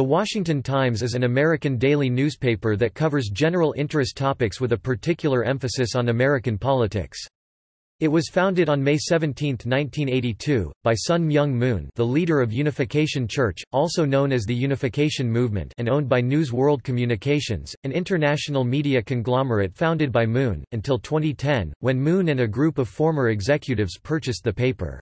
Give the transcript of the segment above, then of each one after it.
The Washington Times is an American daily newspaper that covers general interest topics with a particular emphasis on American politics. It was founded on May 17, 1982, by Sun Myung Moon the leader of Unification Church, also known as the Unification Movement and owned by News World Communications, an international media conglomerate founded by Moon, until 2010, when Moon and a group of former executives purchased the paper.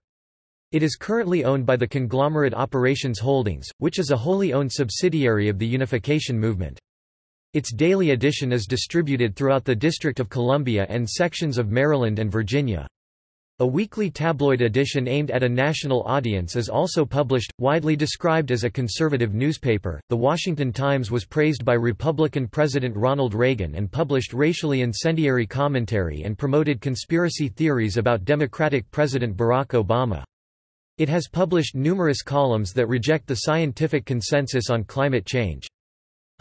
It is currently owned by the conglomerate Operations Holdings, which is a wholly owned subsidiary of the Unification Movement. Its daily edition is distributed throughout the District of Columbia and sections of Maryland and Virginia. A weekly tabloid edition aimed at a national audience is also published, widely described as a conservative newspaper. The Washington Times was praised by Republican President Ronald Reagan and published racially incendiary commentary and promoted conspiracy theories about Democratic President Barack Obama. It has published numerous columns that reject the scientific consensus on climate change.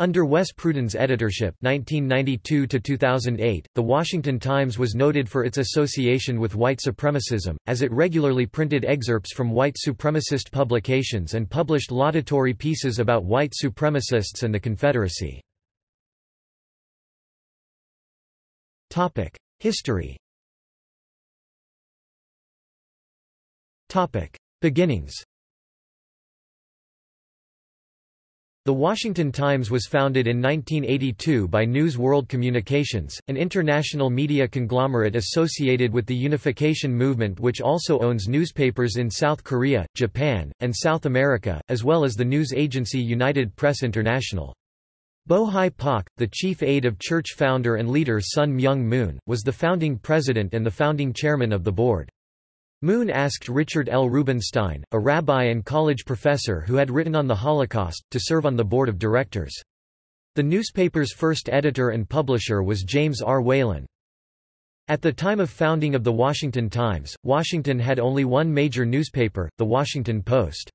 Under Wes Pruden's editorship 1992 -2008, The Washington Times was noted for its association with white supremacism, as it regularly printed excerpts from white supremacist publications and published laudatory pieces about white supremacists and the Confederacy. History Beginnings The Washington Times was founded in 1982 by News World Communications, an international media conglomerate associated with the unification movement which also owns newspapers in South Korea, Japan, and South America, as well as the news agency United Press International. Bo Hi Pak, the chief aide of church founder and leader Sun Myung Moon, was the founding president and the founding chairman of the board. Moon asked Richard L. Rubenstein, a rabbi and college professor who had written on the Holocaust, to serve on the board of directors. The newspaper's first editor and publisher was James R. Whalen. At the time of founding of The Washington Times, Washington had only one major newspaper, The Washington Post.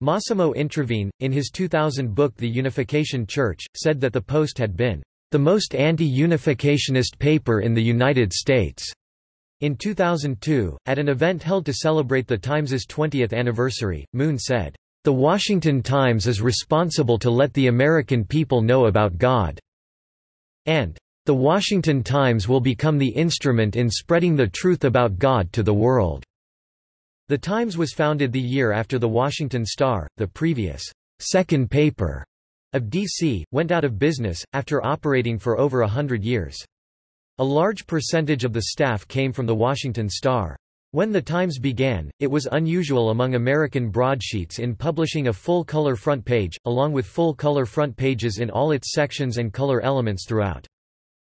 Massimo Introvigne, in his 2000 book The Unification Church, said that the Post had been the most anti-unificationist paper in the United States. In 2002, at an event held to celebrate the Times's 20th anniversary, Moon said, "...the Washington Times is responsible to let the American people know about God," and "...the Washington Times will become the instrument in spreading the truth about God to the world." The Times was founded the year after the Washington Star, the previous second paper of D.C., went out of business, after operating for over a hundred years. A large percentage of the staff came from the Washington Star. When the Times began, it was unusual among American broadsheets in publishing a full-color front page, along with full-color front pages in all its sections and color elements throughout.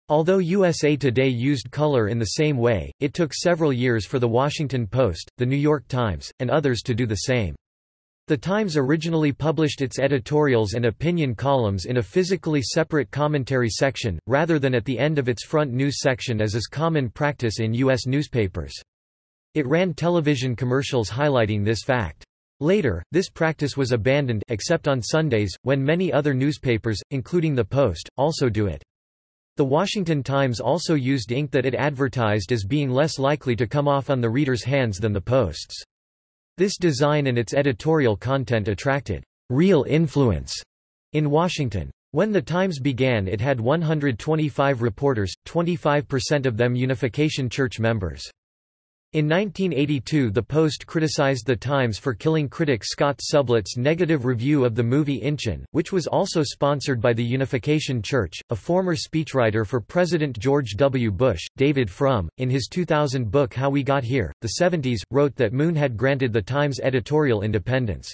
Although USA Today used color in the same way, it took several years for The Washington Post, The New York Times, and others to do the same. The Times originally published its editorials and opinion columns in a physically separate commentary section, rather than at the end of its front news section as is common practice in U.S. newspapers. It ran television commercials highlighting this fact. Later, this practice was abandoned except on Sundays, when many other newspapers, including The Post, also do it. The Washington Times also used ink that it advertised as being less likely to come off on the reader's hands than the Post's. This design and its editorial content attracted real influence in Washington. When the Times began it had 125 reporters, 25% of them Unification Church members. In 1982 The Post criticized The Times for killing critic Scott Sublett's negative review of the movie Inchon, which was also sponsored by the Unification Church. A former speechwriter for President George W. Bush, David Frum, in his 2000 book How We Got Here, The 70s, wrote that Moon had granted The Times editorial independence.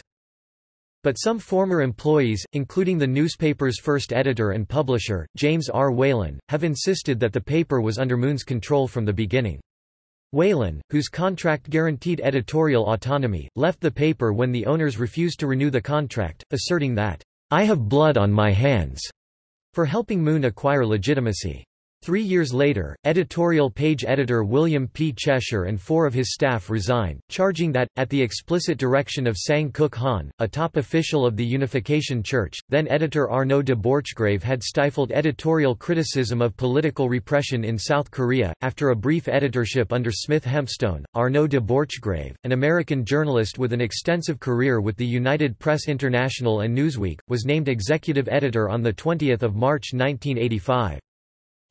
But some former employees, including the newspaper's first editor and publisher, James R. Whalen, have insisted that the paper was under Moon's control from the beginning. Whalen, whose contract guaranteed editorial autonomy, left the paper when the owners refused to renew the contract, asserting that, "...I have blood on my hands," for helping Moon acquire legitimacy. Three years later, editorial page editor William P. Cheshire and four of his staff resigned, charging that, at the explicit direction of Sang Kuk Han, a top official of the Unification Church, then editor Arnaud de Borchgrave had stifled editorial criticism of political repression in South Korea. After a brief editorship under Smith Hempstone, Arnaud de Borchgrave, an American journalist with an extensive career with the United Press International and Newsweek, was named executive editor on 20 March 1985.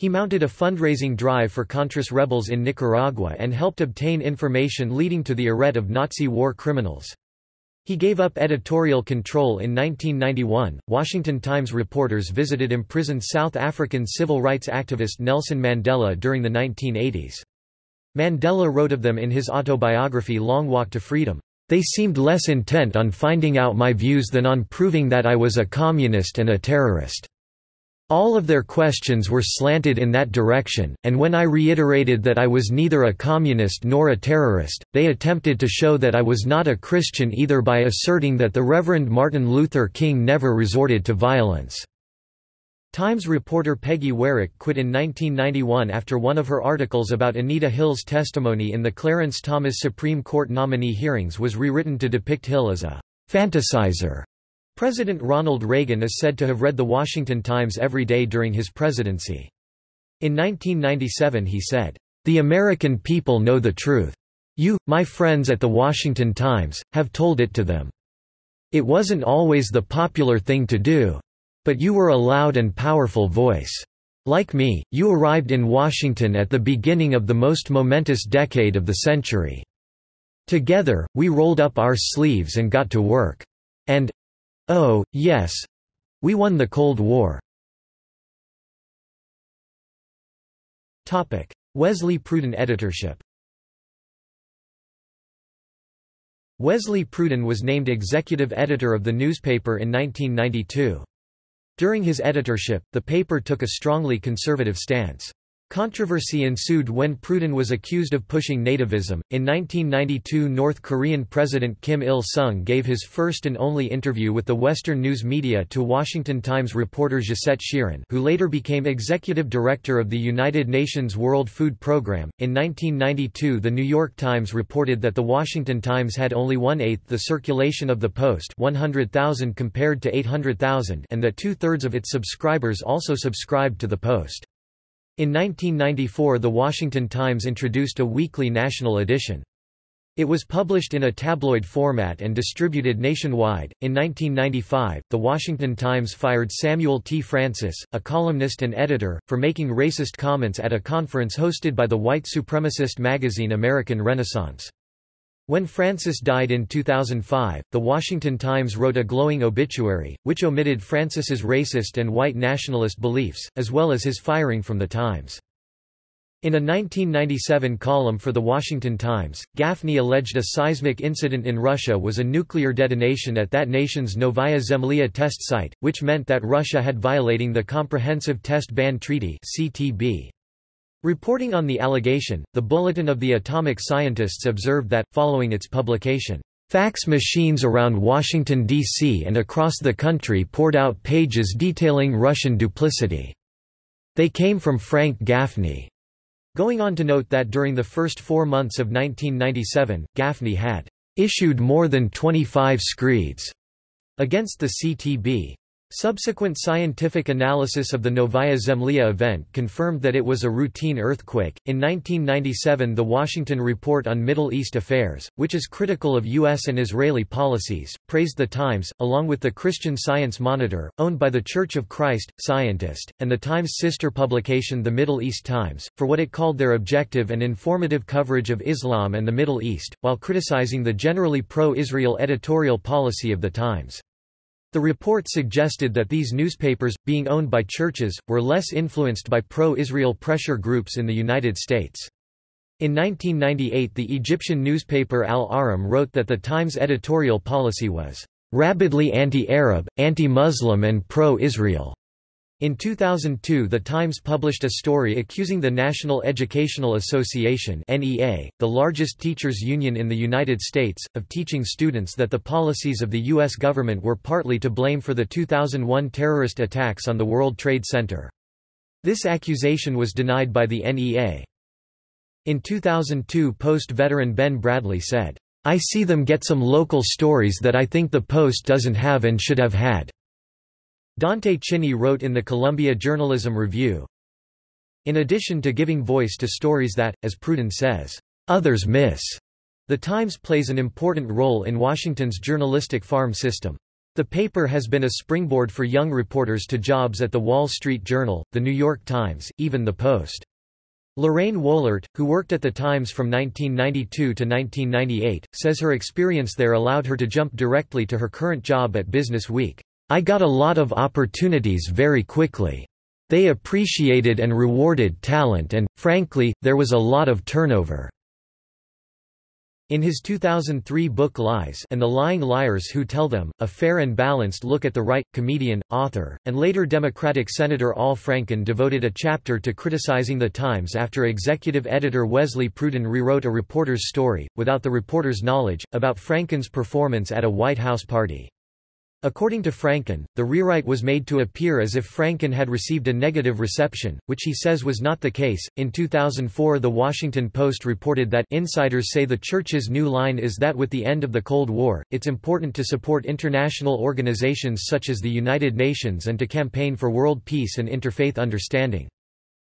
He mounted a fundraising drive for Contras rebels in Nicaragua and helped obtain information leading to the arrest of Nazi war criminals. He gave up editorial control in 1991. Washington Times reporters visited imprisoned South African civil rights activist Nelson Mandela during the 1980s. Mandela wrote of them in his autobiography Long Walk to Freedom. They seemed less intent on finding out my views than on proving that I was a communist and a terrorist. All of their questions were slanted in that direction, and when I reiterated that I was neither a communist nor a terrorist, they attempted to show that I was not a Christian either by asserting that the Reverend Martin Luther King never resorted to violence. Times reporter Peggy Weyrich quit in 1991 after one of her articles about Anita Hill's testimony in the Clarence Thomas Supreme Court nominee hearings was rewritten to depict Hill as a «fantasizer» President Ronald Reagan is said to have read The Washington Times every day during his presidency. In 1997 he said, "...the American people know the truth. You, my friends at The Washington Times, have told it to them. It wasn't always the popular thing to do. But you were a loud and powerful voice. Like me, you arrived in Washington at the beginning of the most momentous decade of the century. Together, we rolled up our sleeves and got to work. And, Oh, yes. We won the Cold War. Wesley Pruden editorship Wesley Pruden was named executive editor of the newspaper in 1992. During his editorship, the paper took a strongly conservative stance. Controversy ensued when Pruden was accused of pushing nativism. In 1992, North Korean President Kim Il sung gave his first and only interview with the Western news media to Washington Times reporter Josette Sheeran, who later became executive director of the United Nations World Food Programme. In 1992, The New York Times reported that the Washington Times had only one eighth the circulation of the Post 100,000 compared to 800,000 and that two thirds of its subscribers also subscribed to the Post. In 1994 The Washington Times introduced a weekly national edition. It was published in a tabloid format and distributed nationwide. In 1995, The Washington Times fired Samuel T. Francis, a columnist and editor, for making racist comments at a conference hosted by the white supremacist magazine American Renaissance. When Francis died in 2005, The Washington Times wrote a glowing obituary, which omitted Francis's racist and white nationalist beliefs, as well as his firing from the Times. In a 1997 column for The Washington Times, Gaffney alleged a seismic incident in Russia was a nuclear detonation at that nation's Novaya Zemlya test site, which meant that Russia had violating the Comprehensive Test Ban Treaty CTB. Reporting on the allegation, the Bulletin of the Atomic Scientists observed that, following its publication, Fax machines around Washington, D.C. and across the country poured out pages detailing Russian duplicity. They came from Frank Gaffney. Going on to note that during the first four months of 1997, Gaffney had issued more than 25 screeds against the CTB. Subsequent scientific analysis of the Novaya Zemlya event confirmed that it was a routine earthquake. In 1997, the Washington Report on Middle East Affairs, which is critical of U.S. and Israeli policies, praised the Times, along with the Christian Science Monitor, owned by the Church of Christ, Scientist, and the Times' sister publication The Middle East Times, for what it called their objective and informative coverage of Islam and the Middle East, while criticizing the generally pro-Israel editorial policy of the Times. The report suggested that these newspapers, being owned by churches, were less influenced by pro-Israel pressure groups in the United States. In 1998 the Egyptian newspaper Al-Ahram wrote that the Times editorial policy was "...rabidly anti-Arab, anti-Muslim and pro-Israel." In 2002 The Times published a story accusing the National Educational Association NEA, the largest teachers union in the United States, of teaching students that the policies of the U.S. government were partly to blame for the 2001 terrorist attacks on the World Trade Center. This accusation was denied by the NEA. In 2002 Post veteran Ben Bradlee said, I see them get some local stories that I think the Post doesn't have and should have had." Dante Chinni wrote in the Columbia Journalism Review, In addition to giving voice to stories that, as Pruden says, "...others miss," The Times plays an important role in Washington's journalistic farm system. The paper has been a springboard for young reporters to jobs at The Wall Street Journal, The New York Times, even The Post. Lorraine Woellert, who worked at The Times from 1992 to 1998, says her experience there allowed her to jump directly to her current job at Business Week. I got a lot of opportunities very quickly. They appreciated and rewarded talent and, frankly, there was a lot of turnover. In his 2003 book Lies and the Lying Liars Who Tell Them, a fair and balanced look at the right, comedian, author, and later Democratic Senator Al Franken devoted a chapter to criticizing the Times after executive editor Wesley Pruden rewrote a reporter's story, without the reporter's knowledge, about Franken's performance at a White House party. According to Franken, the rewrite was made to appear as if Franken had received a negative reception, which he says was not the case. In 2004, The Washington Post reported that insiders say the church's new line is that with the end of the Cold War, it's important to support international organizations such as the United Nations and to campaign for world peace and interfaith understanding.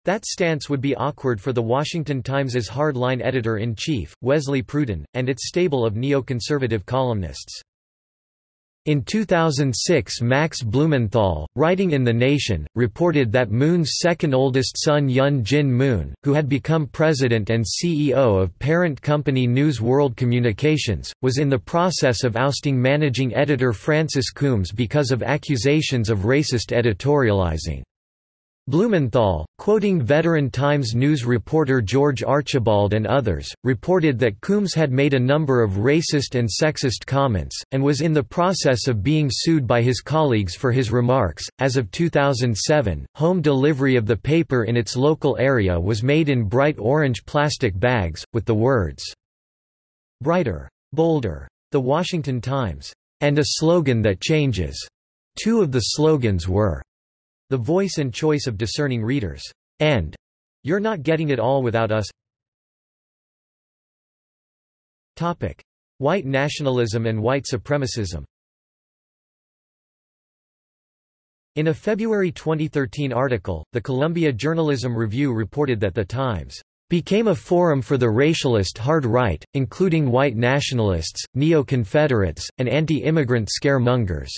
That stance would be awkward for The Washington Times's hard-line editor-in-chief, Wesley Pruden, and its stable of neoconservative columnists. In 2006 Max Blumenthal, writing in The Nation, reported that Moon's second oldest son Hyun Jin Moon, who had become president and CEO of parent company News World Communications, was in the process of ousting managing editor Francis Coombs because of accusations of racist editorializing. Blumenthal, quoting veteran Times News reporter George Archibald and others, reported that Coombs had made a number of racist and sexist comments, and was in the process of being sued by his colleagues for his remarks. As of 2007, home delivery of the paper in its local area was made in bright orange plastic bags, with the words, Brighter, bolder. The Washington Times. And a slogan that changes. Two of the slogans were, the voice and choice of discerning readers. And You're Not Getting It All Without Us Topic. White nationalism and white supremacism In a February 2013 article, the Columbia Journalism Review reported that The Times became a forum for the racialist hard right, including white nationalists, neo-Confederates, and anti-immigrant scaremongers.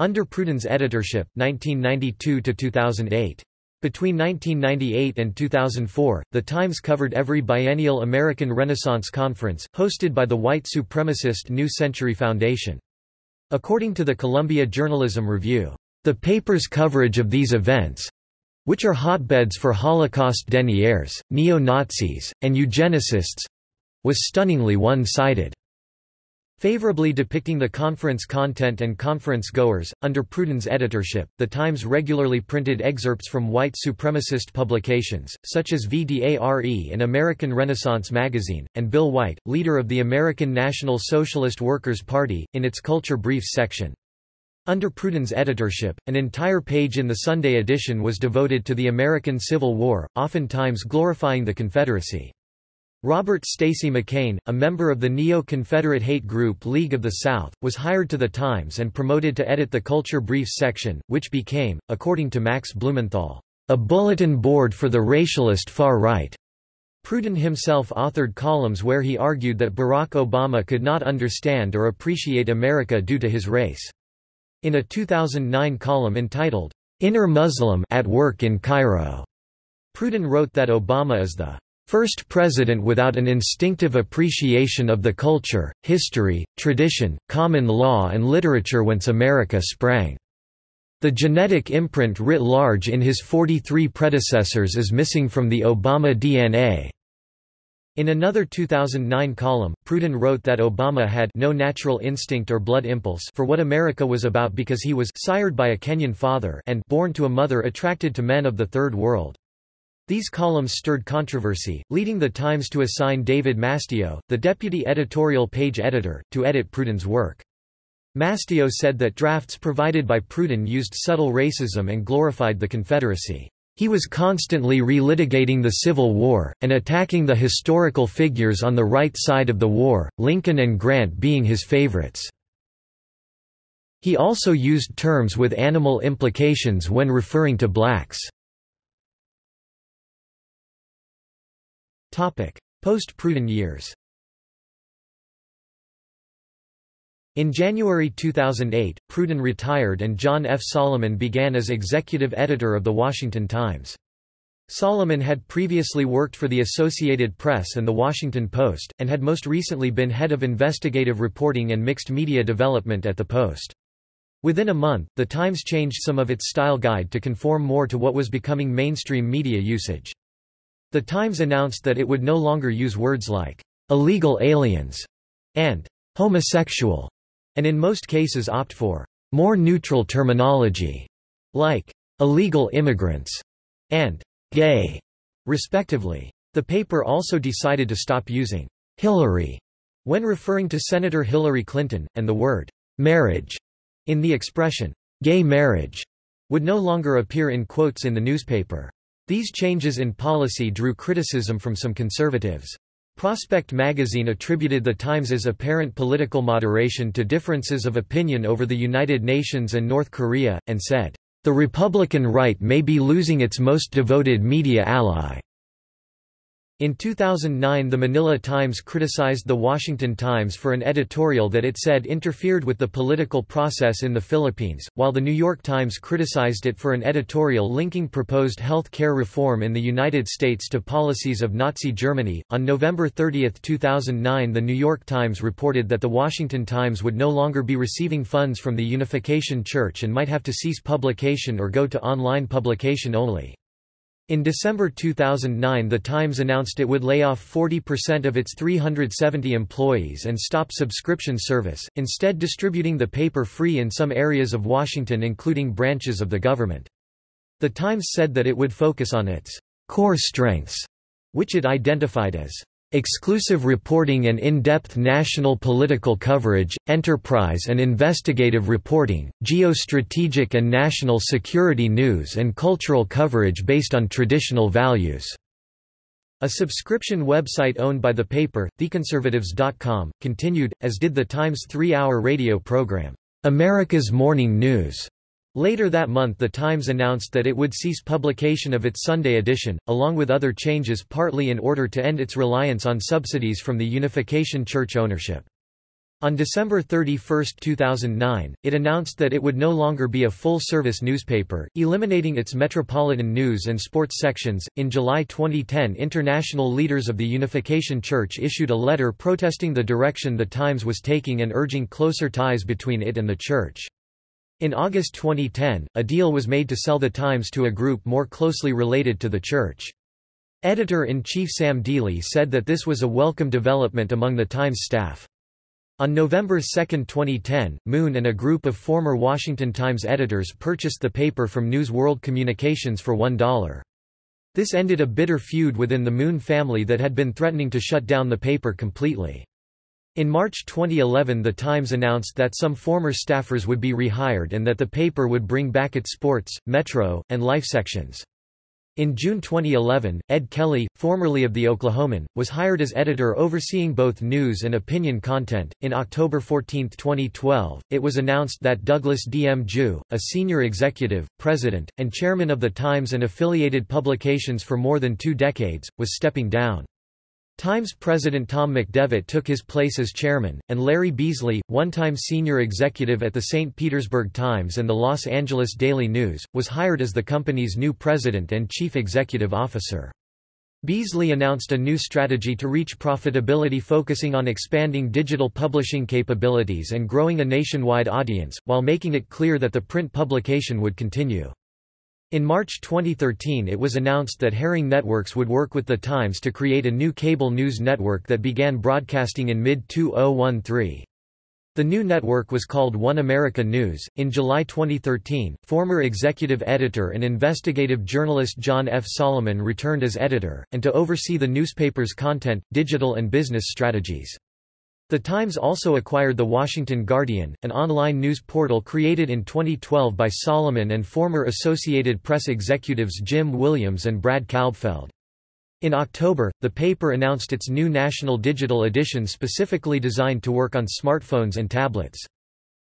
Under Pruden's editorship, 1992–2008. Between 1998 and 2004, The Times covered every biennial American Renaissance Conference, hosted by the white supremacist New Century Foundation. According to the Columbia Journalism Review, the paper's coverage of these events—which are hotbeds for Holocaust deniers, neo-Nazis, and eugenicists—was stunningly one-sided. Favorably depicting the conference content and conference goers, under Pruden's editorship, The Times regularly printed excerpts from white supremacist publications, such as VDARE and American Renaissance magazine, and Bill White, leader of the American National Socialist Workers' Party, in its Culture Briefs section. Under Pruden's editorship, an entire page in the Sunday edition was devoted to the American Civil War, oftentimes glorifying the Confederacy. Robert Stacy McCain, a member of the neo-Confederate hate group League of the South, was hired to The Times and promoted to edit the Culture Briefs section, which became, according to Max Blumenthal, a bulletin board for the racialist far right. Pruden himself authored columns where he argued that Barack Obama could not understand or appreciate America due to his race. In a 2009 column entitled, Inner Muslim at Work in Cairo, Pruden wrote that Obama is the First president without an instinctive appreciation of the culture, history, tradition, common law and literature whence America sprang. The genetic imprint writ large in his 43 predecessors is missing from the Obama DNA. In another 2009 column, Pruden wrote that Obama had no natural instinct or blood impulse for what America was about because he was sired by a Kenyan father and born to a mother attracted to men of the Third World. These columns stirred controversy, leading The Times to assign David Mastio, the deputy editorial page editor, to edit Pruden's work. Mastio said that drafts provided by Pruden used subtle racism and glorified the Confederacy. He was constantly relitigating the Civil War, and attacking the historical figures on the right side of the war, Lincoln and Grant being his favorites. He also used terms with animal implications when referring to blacks. Post-Pruden years In January 2008, Pruden retired and John F. Solomon began as executive editor of The Washington Times. Solomon had previously worked for the Associated Press and The Washington Post, and had most recently been head of investigative reporting and mixed media development at The Post. Within a month, The Times changed some of its style guide to conform more to what was becoming mainstream media usage. The Times announced that it would no longer use words like illegal aliens and homosexual and in most cases opt for more neutral terminology, like illegal immigrants and gay, respectively. The paper also decided to stop using Hillary when referring to Senator Hillary Clinton, and the word marriage in the expression gay marriage would no longer appear in quotes in the newspaper. These changes in policy drew criticism from some conservatives. Prospect magazine attributed the Times' apparent political moderation to differences of opinion over the United Nations and North Korea, and said, "...the Republican right may be losing its most devoted media ally." In 2009 the Manila Times criticized the Washington Times for an editorial that it said interfered with the political process in the Philippines, while the New York Times criticized it for an editorial linking proposed health care reform in the United States to policies of Nazi Germany. On November 30, 2009 the New York Times reported that the Washington Times would no longer be receiving funds from the Unification Church and might have to cease publication or go to online publication only. In December 2009 The Times announced it would lay off 40% of its 370 employees and stop subscription service, instead distributing the paper free in some areas of Washington including branches of the government. The Times said that it would focus on its core strengths, which it identified as exclusive reporting and in-depth national political coverage, enterprise and investigative reporting, geostrategic and national security news and cultural coverage based on traditional values." A subscription website owned by the paper, theconservatives.com, continued, as did the Times three-hour radio program, America's Morning News. Later that month The Times announced that it would cease publication of its Sunday edition, along with other changes partly in order to end its reliance on subsidies from the Unification Church ownership. On December 31, 2009, it announced that it would no longer be a full-service newspaper, eliminating its metropolitan news and sports sections. In July 2010, international leaders of the Unification Church issued a letter protesting the direction the Times was taking and urging closer ties between it and the church. In August 2010, a deal was made to sell the Times to a group more closely related to the Church. Editor-in-chief Sam Dealey said that this was a welcome development among the Times staff. On November 2, 2010, Moon and a group of former Washington Times editors purchased the paper from News World Communications for $1. This ended a bitter feud within the Moon family that had been threatening to shut down the paper completely. In March 2011 The Times announced that some former staffers would be rehired and that the paper would bring back its sports, metro, and life sections. In June 2011, Ed Kelly, formerly of The Oklahoman, was hired as editor overseeing both news and opinion content. In October 14, 2012, it was announced that Douglas D. M. Joo, a senior executive, president, and chairman of The Times and affiliated publications for more than two decades, was stepping down. Times president Tom McDevitt took his place as chairman, and Larry Beasley, one-time senior executive at the St. Petersburg Times and the Los Angeles Daily News, was hired as the company's new president and chief executive officer. Beasley announced a new strategy to reach profitability focusing on expanding digital publishing capabilities and growing a nationwide audience, while making it clear that the print publication would continue. In March 2013 it was announced that Herring Networks would work with The Times to create a new cable news network that began broadcasting in mid-2013. The new network was called One America News. In July 2013, former executive editor and investigative journalist John F. Solomon returned as editor, and to oversee the newspaper's content, digital and business strategies. The Times also acquired The Washington Guardian, an online news portal created in 2012 by Solomon and former Associated Press executives Jim Williams and Brad Kalbfeld. In October, the paper announced its new national digital edition specifically designed to work on smartphones and tablets.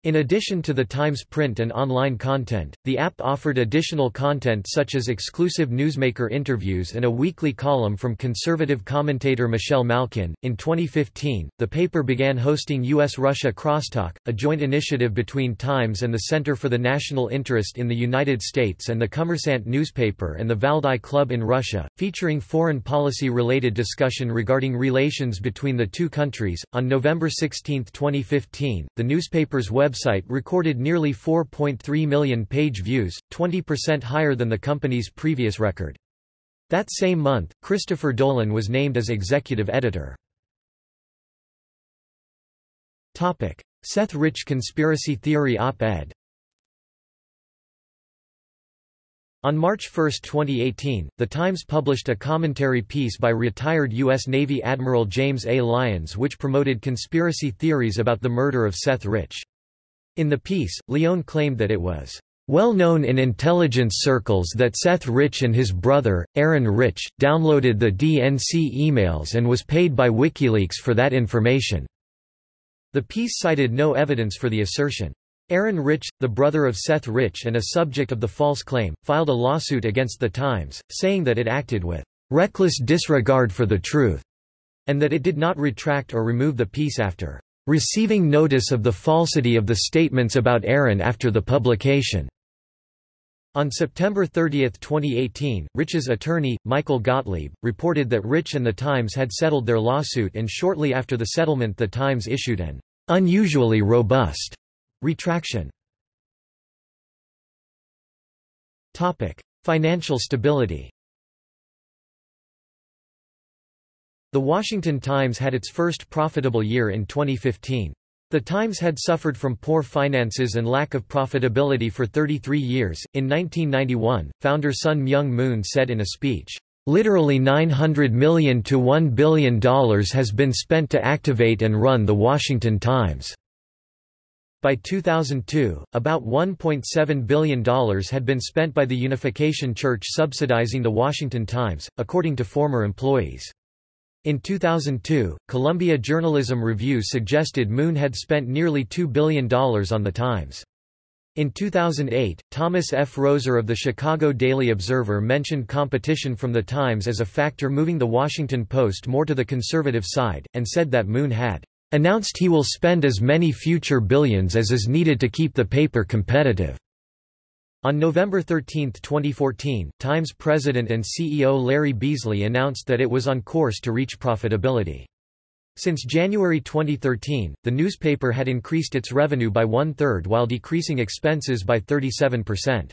In addition to the Times print and online content, the app offered additional content such as exclusive newsmaker interviews and a weekly column from conservative commentator Michelle Malkin. In 2015, the paper began hosting U.S. Russia Crosstalk, a joint initiative between Times and the Center for the National Interest in the United States and the Kommersant newspaper and the Valdai Club in Russia, featuring foreign policy related discussion regarding relations between the two countries. On November 16, 2015, the newspaper's web website recorded nearly 4.3 million page views, 20% higher than the company's previous record. That same month, Christopher Dolan was named as executive editor. Topic: Seth Rich conspiracy theory op-ed On March 1, 2018, The Times published a commentary piece by retired U.S. Navy Admiral James A. Lyons which promoted conspiracy theories about the murder of Seth Rich. In the piece, Leone claimed that it was well known in intelligence circles that Seth Rich and his brother, Aaron Rich, downloaded the DNC emails and was paid by WikiLeaks for that information. The piece cited no evidence for the assertion. Aaron Rich, the brother of Seth Rich and a subject of the false claim, filed a lawsuit against The Times, saying that it acted with reckless disregard for the truth, and that it did not retract or remove the piece after receiving notice of the falsity of the statements about Aaron after the publication. On September 30, 2018, Rich's attorney, Michael Gottlieb, reported that Rich and The Times had settled their lawsuit and shortly after the settlement The Times issued an unusually robust retraction. Financial stability The Washington Times had its first profitable year in 2015. The Times had suffered from poor finances and lack of profitability for 33 years. In 1991, founder Sun Myung Moon said in a speech, Literally 900 million to $1 billion has been spent to activate and run The Washington Times. By 2002, about $1.7 billion had been spent by the Unification Church subsidizing The Washington Times, according to former employees. In 2002, Columbia Journalism Review suggested Moon had spent nearly $2 billion on The Times. In 2008, Thomas F. Roeser of the Chicago Daily Observer mentioned competition from The Times as a factor moving The Washington Post more to the conservative side, and said that Moon had announced he will spend as many future billions as is needed to keep the paper competitive. On November 13, 2014, Times president and CEO Larry Beasley announced that it was on course to reach profitability. Since January 2013, the newspaper had increased its revenue by one-third while decreasing expenses by 37%.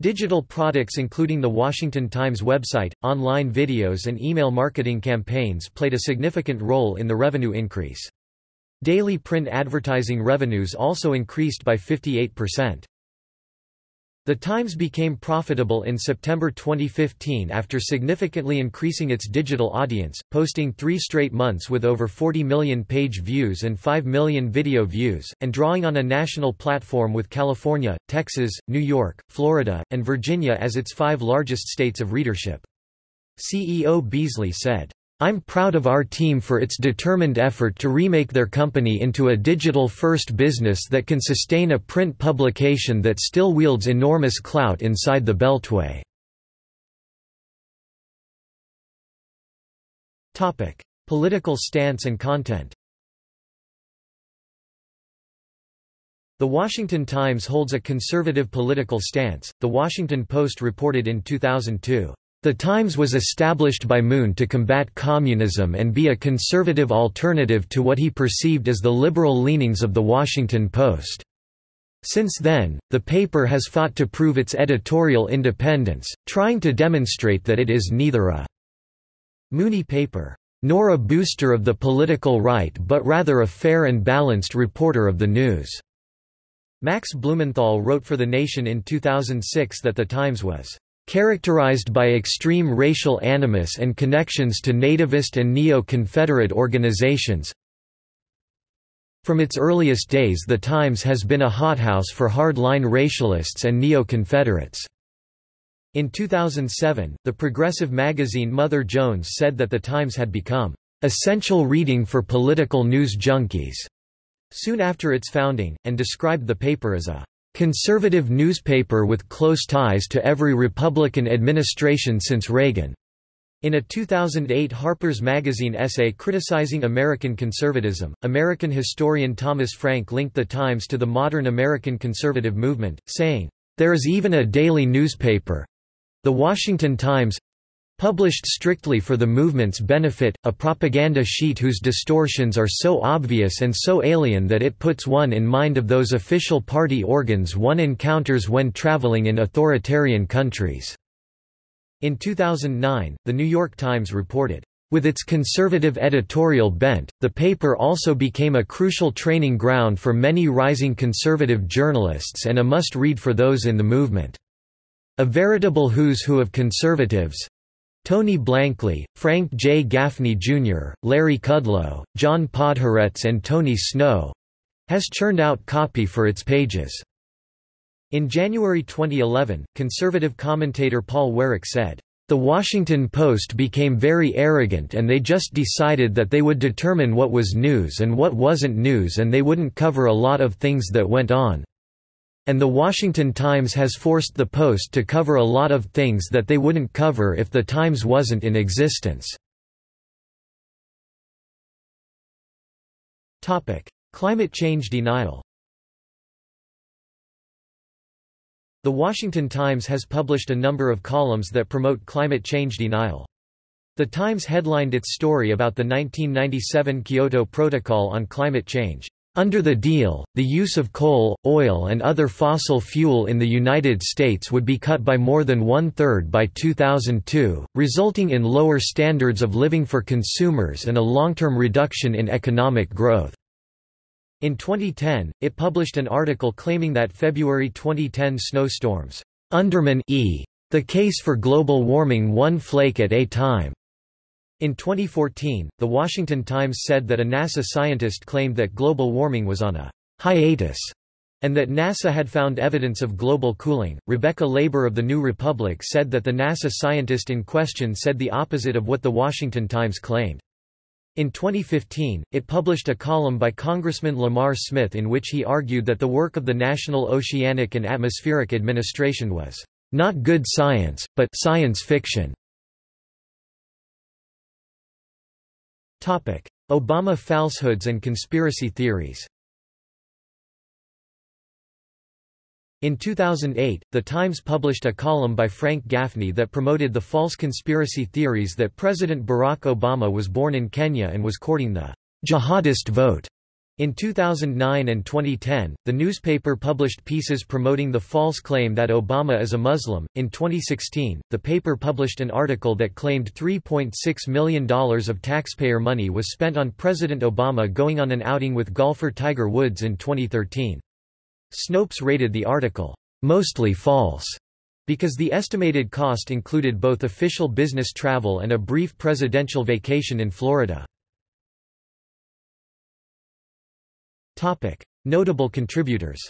Digital products including the Washington Times website, online videos and email marketing campaigns played a significant role in the revenue increase. Daily print advertising revenues also increased by 58%. The Times became profitable in September 2015 after significantly increasing its digital audience, posting three straight months with over 40 million page views and 5 million video views, and drawing on a national platform with California, Texas, New York, Florida, and Virginia as its five largest states of readership. CEO Beasley said, I'm proud of our team for its determined effort to remake their company into a digital-first business that can sustain a print publication that still wields enormous clout inside the Beltway. Political stance and content The Washington Times holds a conservative political stance, The Washington Post reported in 2002. The Times was established by Moon to combat communism and be a conservative alternative to what he perceived as the liberal leanings of The Washington Post. Since then, the paper has fought to prove its editorial independence, trying to demonstrate that it is neither a Moonie paper, nor a booster of the political right but rather a fair and balanced reporter of the news. Max Blumenthal wrote for The Nation in 2006 that The Times was characterized by extreme racial animus and connections to nativist and neo-Confederate organizations From its earliest days the Times has been a hothouse for hard-line racialists and neo-Confederates. In 2007, the progressive magazine Mother Jones said that the Times had become essential reading for political news junkies soon after its founding, and described the paper as a conservative newspaper with close ties to every Republican administration since Reagan. In a 2008 Harper's Magazine essay criticizing American conservatism, American historian Thomas Frank linked the Times to the modern American conservative movement, saying, There is even a daily newspaper, the Washington Times published strictly for the movement's benefit, a propaganda sheet whose distortions are so obvious and so alien that it puts one in mind of those official party organs one encounters when traveling in authoritarian countries. In 2009, The New York Times reported, with its conservative editorial bent, the paper also became a crucial training ground for many rising conservative journalists and a must-read for those in the movement. A veritable who's who of conservatives Tony Blankley, Frank J. Gaffney Jr., Larry Kudlow, John Podhoretz and Tony Snow has churned out copy for its pages. In January 2011, conservative commentator Paul Weyrich said, "...the Washington Post became very arrogant and they just decided that they would determine what was news and what wasn't news and they wouldn't cover a lot of things that went on." And The Washington Times has forced the Post to cover a lot of things that they wouldn't cover if the Times wasn't in existence. Climate change denial The Washington Times has published a number of columns that promote climate change denial. The Times headlined its story about the 1997 Kyoto Protocol on climate change. Under the deal, the use of coal, oil and other fossil fuel in the United States would be cut by more than one-third by 2002, resulting in lower standards of living for consumers and a long-term reduction in economic growth. In 2010, it published an article claiming that February 2010 snowstorms, undermine e. the case for global warming one flake at a time. In 2014, The Washington Times said that a NASA scientist claimed that global warming was on a hiatus and that NASA had found evidence of global cooling. Rebecca Leber of the New Republic said that the NASA scientist in question said the opposite of what the Washington Times claimed. In 2015, it published a column by Congressman Lamar Smith in which he argued that the work of the National Oceanic and Atmospheric Administration was not good science, but science fiction. Obama falsehoods and conspiracy theories In 2008, The Times published a column by Frank Gaffney that promoted the false conspiracy theories that President Barack Obama was born in Kenya and was courting the jihadist vote. In 2009 and 2010, the newspaper published pieces promoting the false claim that Obama is a Muslim. In 2016, the paper published an article that claimed $3.6 million of taxpayer money was spent on President Obama going on an outing with golfer Tiger Woods in 2013. Snopes rated the article, mostly false, because the estimated cost included both official business travel and a brief presidential vacation in Florida. Topic: Notable contributors.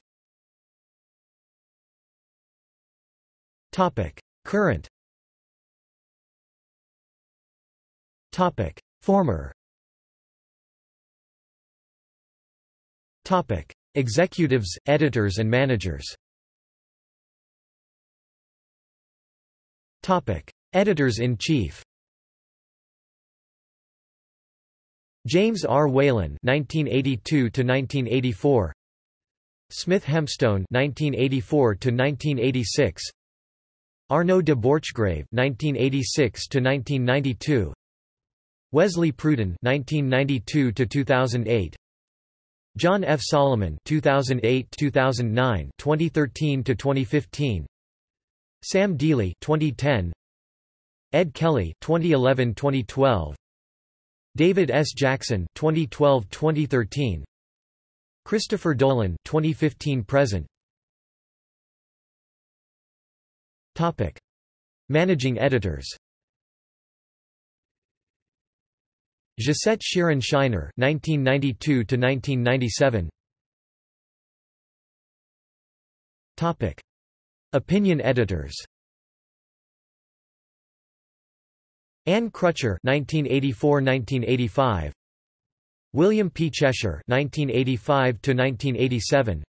Topic: Current. Topic: Former. Topic: Executives, editors and managers. Topic: Editors-in-chief. James R. Whalen (1982–1984), Smith Hempstone (1984–1986), Arnaud de Borchgrave (1986–1992), Wesley Pruden (1992–2008), John F. Solomon (2008–2009), 2013–2015, Sam Dealey (2010), Ed Kelly (2011–2012). David S. Jackson 2012-2013 Christopher Dolan 2015-present Topic Managing editors Josette Sheeran Shiner (1992–1997). Topic: Opinion editors. Anne Crutcher (1984–1985). William P. Cheshire (1985–1987).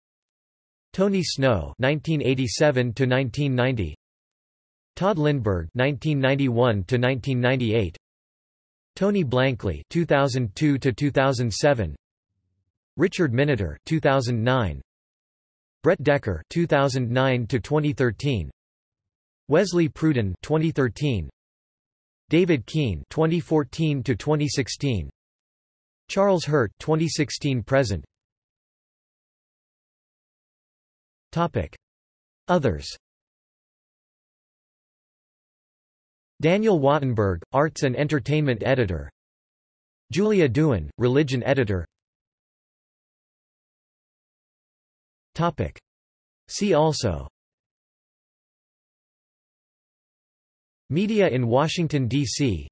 Tony Snow (1987–1990). Tod Lindberg (1991–1998). Tony Blankley (2002–2007). Richard Miniter (2009). Brett Decker (2009–2013). Wesley Pruden 2013. David Keene 2014–2016. Charles Hurt 2016 present. Topic. Others Daniel Wattenberg, Arts and Entertainment Editor Julia Duin, Religion Editor Topic. See also Media in Washington, D.C.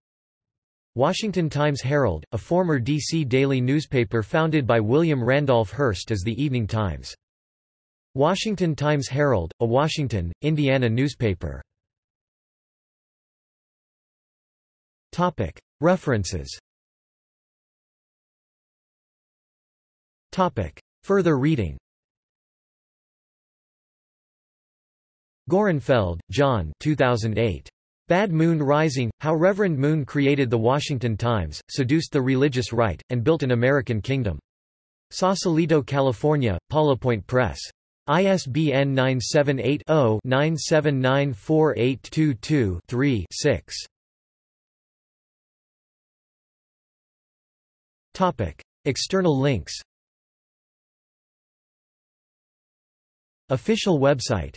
Washington Times-Herald, a former D.C. daily newspaper founded by William Randolph Hearst as the Evening Times. Washington Times-Herald, a Washington, Indiana newspaper. References Further reading Gorenfeld, John 2008. Bad Moon Rising, How Reverend Moon Created the Washington Times, Seduced the Religious Right, and Built an American Kingdom. Sausalito, California, Point Press. ISBN 978 0 9794822 6 External links Official website